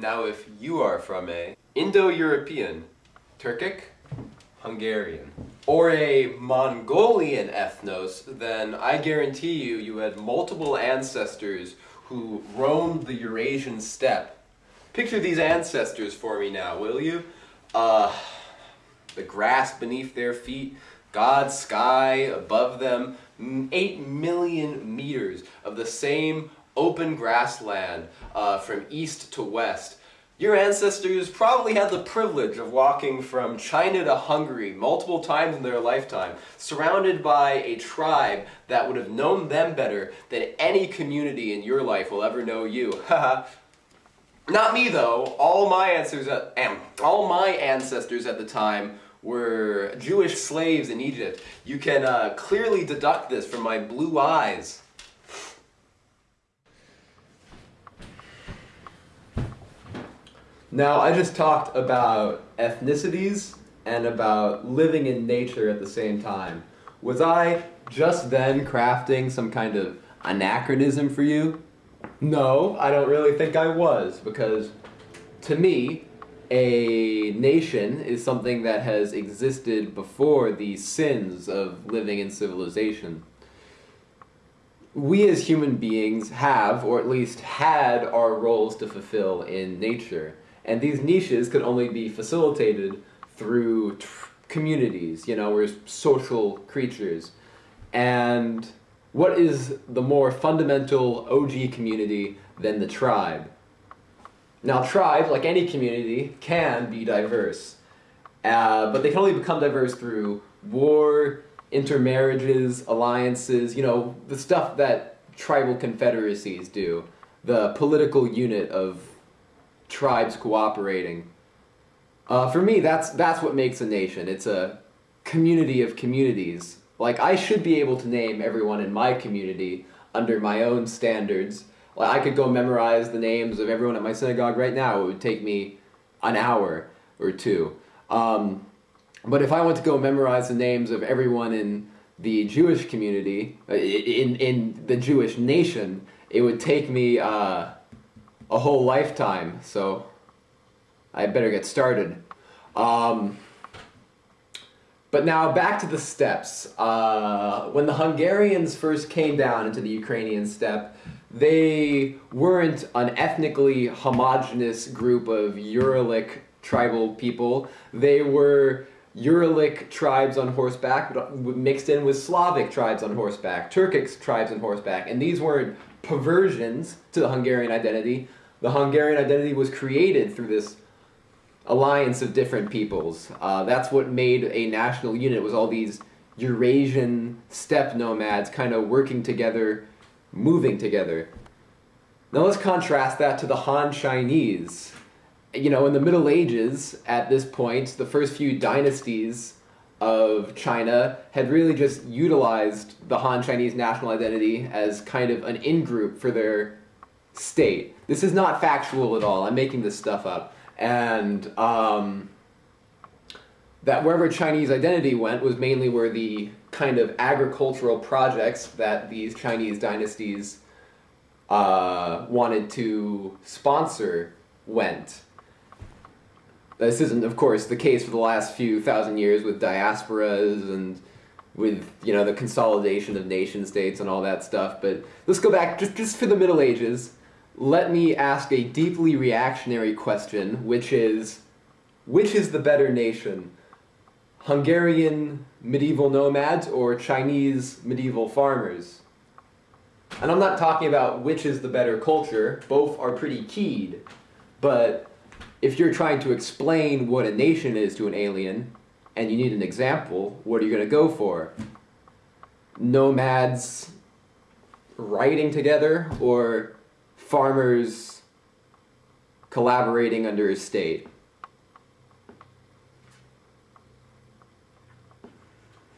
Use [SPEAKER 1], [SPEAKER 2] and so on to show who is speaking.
[SPEAKER 1] Now if you are from a Indo-European, Turkic, Hungarian, or a Mongolian ethnos, then I guarantee you you had multiple ancestors who roamed the Eurasian steppe. Picture these ancestors for me now, will you? Uh, the grass beneath their feet, God's sky above them, 8 million meters of the same open grassland uh, from east to west. Your ancestors probably had the privilege of walking from China to Hungary multiple times in their lifetime, surrounded by a tribe that would have known them better than any community in your life will ever know you. Not me though. All my ancestors at, all my ancestors at the time were Jewish slaves in Egypt. You can uh, clearly deduct this from my blue eyes. Now, I just talked about ethnicities and about living in nature at the same time. Was I just then crafting some kind of anachronism for you? No, I don't really think I was, because to me, a nation is something that has existed before the sins of living in civilization. We as human beings have, or at least had, our roles to fulfill in nature. And these niches could only be facilitated through communities, you know, we're social creatures. And what is the more fundamental OG community than the tribe? Now tribe, like any community, can be diverse. Uh, but they can only become diverse through war, intermarriages, alliances, you know, the stuff that tribal confederacies do. The political unit of tribes cooperating. Uh, for me, that's, that's what makes a nation. It's a community of communities. Like, I should be able to name everyone in my community under my own standards. Like, I could go memorize the names of everyone at my synagogue right now. It would take me an hour or two. Um, but if I want to go memorize the names of everyone in the Jewish community, uh, in, in the Jewish nation, it would take me uh, a whole lifetime, so I better get started. Um, but now back to the steppes. Uh, when the Hungarians first came down into the Ukrainian steppe, they weren't an ethnically homogenous group of Uralic tribal people. They were Uralic tribes on horseback mixed in with Slavic tribes on horseback, Turkic tribes on horseback, and these weren't perversions to the Hungarian identity. The Hungarian identity was created through this alliance of different peoples. Uh, that's what made a national unit, was all these Eurasian steppe nomads kind of working together, moving together. Now let's contrast that to the Han Chinese. You know, in the Middle Ages, at this point, the first few dynasties of China had really just utilized the Han Chinese national identity as kind of an in-group for their state. This is not factual at all. I'm making this stuff up. And um, that wherever Chinese identity went was mainly where the kind of agricultural projects that these Chinese dynasties uh, wanted to sponsor went. This isn't, of course, the case for the last few thousand years with diasporas and with, you know, the consolidation of nation states and all that stuff, but let's go back just, just for the Middle Ages let me ask a deeply reactionary question, which is, which is the better nation? Hungarian medieval nomads or Chinese medieval farmers? And I'm not talking about which is the better culture, both are pretty keyed, but if you're trying to explain what a nation is to an alien, and you need an example, what are you going to go for? Nomads riding together, or farmers collaborating under a state.